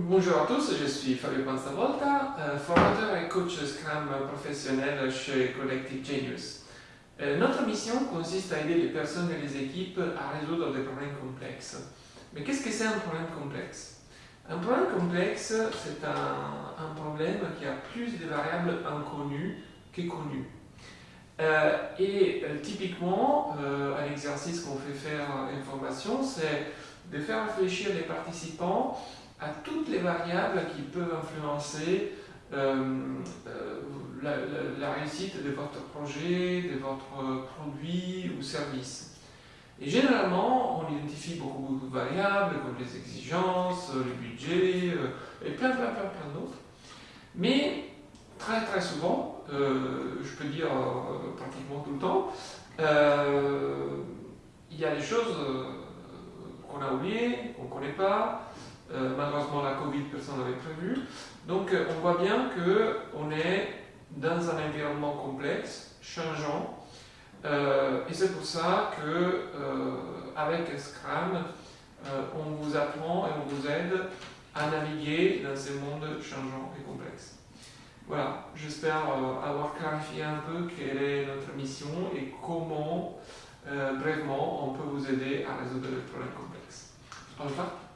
Bonjour à tous, je suis Fabio Panzavolta, euh, formateur et coach Scrum professionnel chez Collective Genius. Euh, notre mission consiste à aider les personnes et les équipes à résoudre des problèmes complexes. Mais qu'est-ce que c'est un problème complexe? Un problème complexe, c'est un, problème qui a plus de variables inconnues que connues. Euh, et typiquement, un exercice qu'on fait faire en formation, c'est de faire réfléchir les participants à toutes les variables qui peuvent influencer euh, euh, la, réussite de votre projet, de votre produit ou service. Et généralement, on identifie beaucoup, de variables comme les exigences, le budget euh, et plein, plein, plein, plein d'autres. Mais très, très souvent, je peux dire pratiquement tout le temps, il y a des choses qu'on a oubliées, qu'on ne connaît pas, euh, malheureusement, la Covid, personne n'avait prévu. Donc, euh, on voit bien qu'on est dans un environnement complexe, changeant, euh, et c'est pour ça que euh, avec Scrum, on vous apprend et on vous aide à naviguer dans ces mondes changeants et complexes. Voilà, j'espère avoir clarifié un peu quelle est notre mission et comment, brièvement, on peut vous aider à résoudre les problèmes complexes. Au revoir.